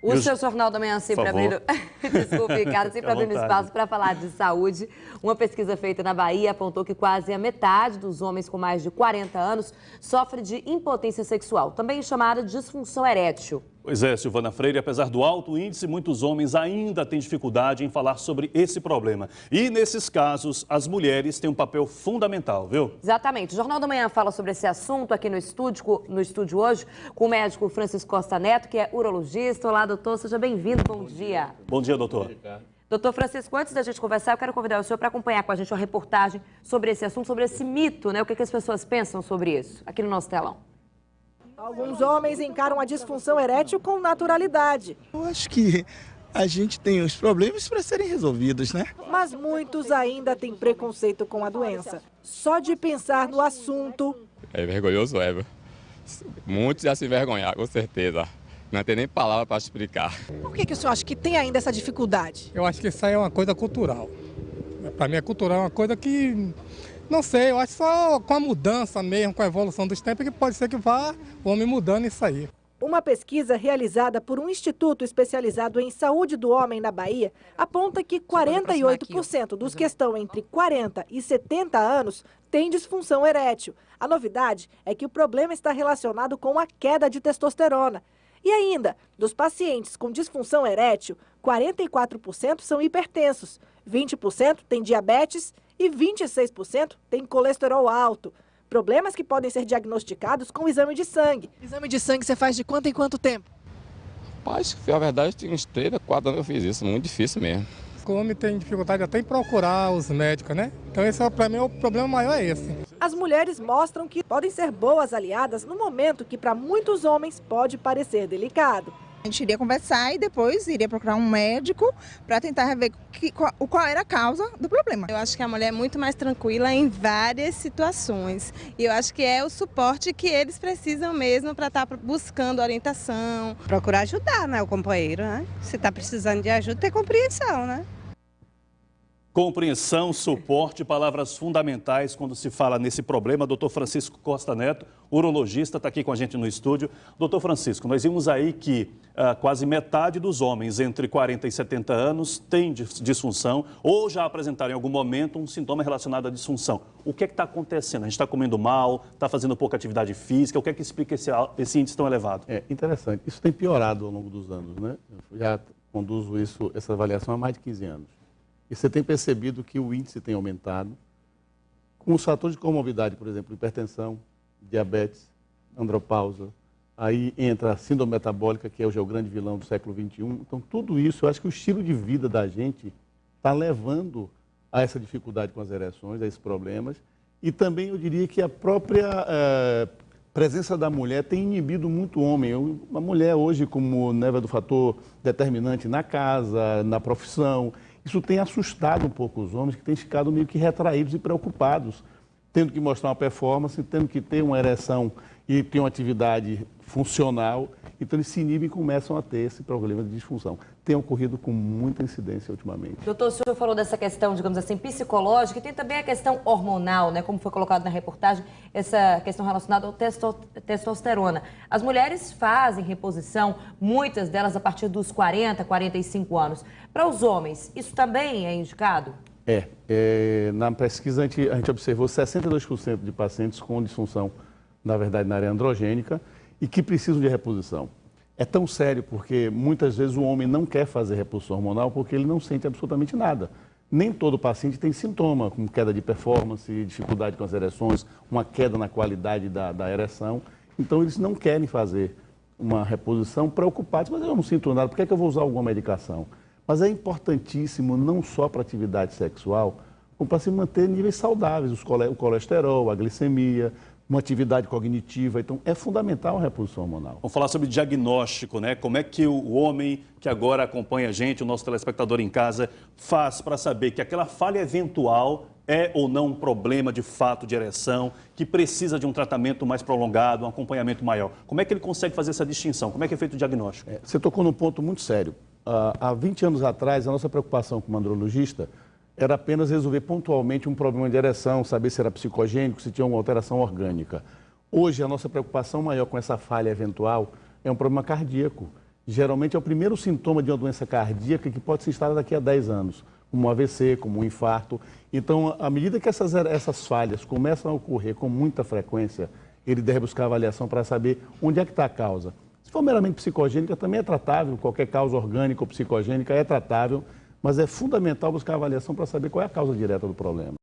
O seu Jornal da Manhã sempre abrindo. Desculpe, Ricardo, sempre abrindo espaço para falar de saúde. Uma pesquisa feita na Bahia apontou que quase a metade dos homens com mais de 40 anos sofre de impotência sexual, também chamada disfunção erétil. Pois é, Silvana Freire, apesar do alto índice, muitos homens ainda têm dificuldade em falar sobre esse problema. E nesses casos, as mulheres têm um papel fundamental, viu? Exatamente. O Jornal da Manhã fala sobre esse assunto aqui no estúdio, no estúdio hoje com o médico Francisco Costa Neto, que é urologista. Olá, doutor, seja bem-vindo. Bom, Bom dia. dia. Bom dia, doutor. Doutor Francisco, antes da gente conversar, eu quero convidar o senhor para acompanhar com a gente uma reportagem sobre esse assunto, sobre esse mito, né? O que, que as pessoas pensam sobre isso, aqui no nosso telão. Alguns homens encaram a disfunção erétil com naturalidade. Eu acho que a gente tem os problemas para serem resolvidos, né? Mas muitos ainda têm preconceito com a doença. Só de pensar no assunto. É vergonhoso, é. Muitos já se envergonhar, com certeza. Não tem nem palavra para explicar. Por que, que o senhor acha que tem ainda essa dificuldade? Eu acho que isso aí é uma coisa cultural. Para mim, é cultural é uma coisa que não sei, eu acho só com a mudança mesmo, com a evolução dos tempos, que pode ser que vá o homem mudando isso aí. Uma pesquisa realizada por um instituto especializado em saúde do homem na Bahia aponta que 48% dos que estão entre 40 e 70 anos têm disfunção erétil. A novidade é que o problema está relacionado com a queda de testosterona. E ainda, dos pacientes com disfunção erétil, 44% são hipertensos, 20% têm diabetes e 26% têm colesterol alto. Problemas que podem ser diagnosticados com o exame de sangue. Exame de sangue você faz de quanto em quanto tempo? Rapaz, a verdade, tem uns 3 a 4 anos que eu fiz isso, muito difícil mesmo. O homem tem dificuldade até em procurar os médicos, né? Então esse é, para mim o problema maior é esse. As mulheres mostram que podem ser boas aliadas no momento que para muitos homens pode parecer delicado. A gente iria conversar e depois iria procurar um médico para tentar ver que, qual, qual, era a causa do problema. Eu acho que a mulher é muito mais tranquila em várias situações. E eu acho que é o suporte que eles precisam mesmo para estar tá buscando orientação. Procurar ajudar né, o companheiro, né? Se está precisando de ajuda, ter compreensão, né? Compreensão, suporte, palavras fundamentais quando se fala nesse problema. Doutor Francisco Costa Neto, urologista, está aqui com a gente no estúdio. Doutor Francisco, nós vimos aí que ah, quase metade dos homens entre 40 e 70 anos tem disfunção ou já apresentaram em algum momento um sintoma relacionado à disfunção. O que é está acontecendo? A gente está comendo mal, está fazendo pouca atividade física, o que é que explica esse, esse índice tão elevado? É interessante. Isso tem piorado ao longo dos anos, né? Eu já conduzo isso, essa avaliação há mais de 15 anos. E você tem percebido que o índice tem aumentado. Com os fatores de comorbidade, por exemplo, hipertensão, diabetes, andropausa, aí entra a síndrome metabólica, que hoje é o grande vilão do século XXI. Então, tudo isso, eu acho que o estilo de vida da gente está levando a essa dificuldade com as ereções, a esses problemas. E também eu diria que a própria é, presença da mulher tem inibido muito o homem. Uma mulher hoje, como neva do fator determinante na casa, na profissão, isso tem assustado um pouco os homens que têm ficado meio que retraídos e preocupados, tendo que mostrar uma performance, tendo que ter uma ereção e ter uma atividade funcional. Então eles se inibem e começam a ter esse problema de disfunção. Tem ocorrido com muita incidência ultimamente. Doutor, o senhor falou dessa questão, digamos assim, psicológica e tem também a questão hormonal, né? Como foi colocado na reportagem, essa questão relacionada ao testo testosterona. As mulheres fazem reposição, muitas delas a partir dos 40, 45 anos. Para os homens, isso também é indicado? É. é na pesquisa, a gente, a gente observou 62% de pacientes com disfunção, na verdade, na área androgênica e que precisam de reposição. É tão sério porque muitas vezes o homem não quer fazer reposição hormonal porque ele não sente absolutamente nada. Nem todo paciente tem sintoma, como queda de performance, dificuldade com as ereções, uma queda na qualidade da, da ereção. Então eles não querem fazer uma reposição preocupados, mas eu não sinto nada, por que, é que eu vou usar alguma medicação? Mas é importantíssimo não só para atividade sexual, como para se manter níveis saudáveis, o colesterol, a glicemia, uma atividade cognitiva. Então, é fundamental a reposição hormonal. Vamos falar sobre diagnóstico, né? Como é que o homem que agora acompanha a gente, o nosso telespectador em casa, faz para saber que aquela falha eventual é ou não um problema de fato de ereção, que precisa de um tratamento mais prolongado, um acompanhamento maior. Como é que ele consegue fazer essa distinção? Como é que é feito o diagnóstico? É, você tocou num ponto muito sério. Uh, há 20 anos atrás, a nossa preocupação como andrologista era apenas resolver pontualmente um problema de ereção, saber se era psicogênico, se tinha uma alteração orgânica. Hoje, a nossa preocupação maior com essa falha eventual é um problema cardíaco. geralmente é o primeiro sintoma de uma doença cardíaca que pode se instalar daqui a 10 anos, como um AVC, como um infarto. Então, à medida que essas, essas falhas começam a ocorrer com muita frequência, ele deve buscar avaliação para saber onde é que está a causa. Se for meramente psicogênica, também é tratável, qualquer causa orgânica ou psicogênica é tratável, mas é fundamental buscar avaliação para saber qual é a causa direta do problema.